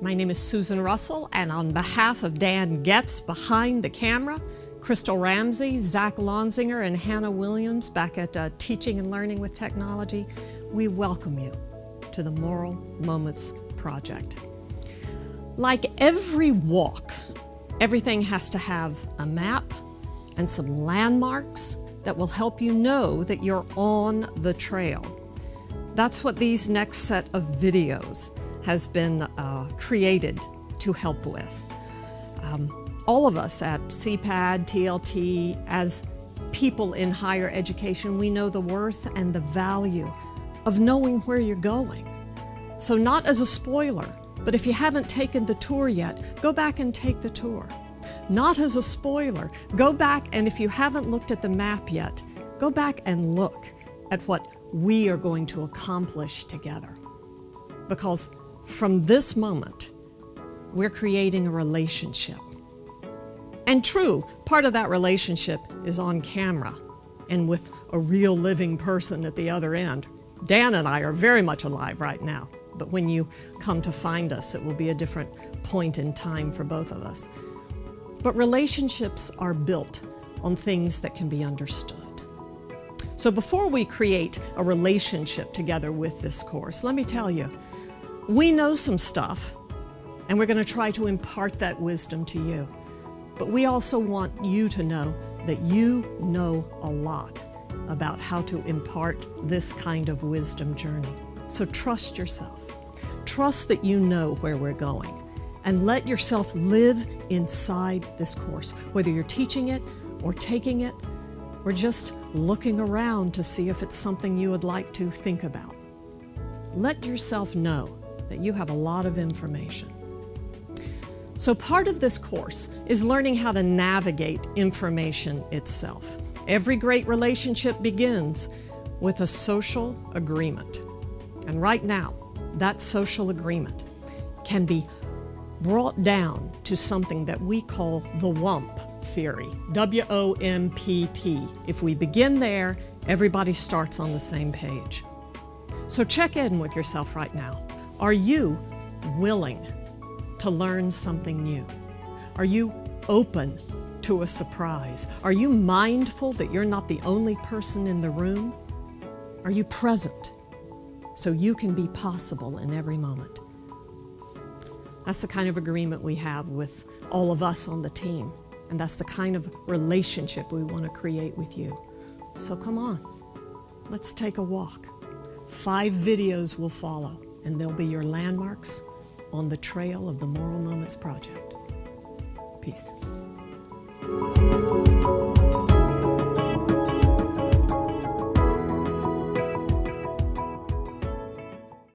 My name is Susan Russell, and on behalf of Dan Getz behind the camera, Crystal Ramsey, Zach Lonzinger, and Hannah Williams back at uh, Teaching and Learning with Technology, we welcome you to the Moral Moments Project. Like every walk, everything has to have a map and some landmarks that will help you know that you're on the trail. That's what these next set of videos has been uh, created to help with. Um, all of us at CPAD, TLT, as people in higher education, we know the worth and the value of knowing where you're going. So not as a spoiler, but if you haven't taken the tour yet, go back and take the tour. Not as a spoiler, go back and if you haven't looked at the map yet, go back and look at what we are going to accomplish together. Because from this moment, we're creating a relationship. And true, part of that relationship is on camera and with a real living person at the other end. Dan and I are very much alive right now, but when you come to find us, it will be a different point in time for both of us. But relationships are built on things that can be understood. So before we create a relationship together with this course, let me tell you, we know some stuff, and we're going to try to impart that wisdom to you. But we also want you to know that you know a lot about how to impart this kind of wisdom journey. So trust yourself. Trust that you know where we're going and let yourself live inside this course, whether you're teaching it or taking it or just looking around to see if it's something you would like to think about. Let yourself know that you have a lot of information. So part of this course is learning how to navigate information itself. Every great relationship begins with a social agreement. And right now, that social agreement can be brought down to something that we call the WOMP theory, W-O-M-P-P. If we begin there, everybody starts on the same page. So check in with yourself right now. Are you willing to learn something new? Are you open to a surprise? Are you mindful that you're not the only person in the room? Are you present so you can be possible in every moment? That's the kind of agreement we have with all of us on the team. And that's the kind of relationship we want to create with you. So come on, let's take a walk. Five videos will follow, and they'll be your landmarks on the trail of the Moral Moments Project. Peace.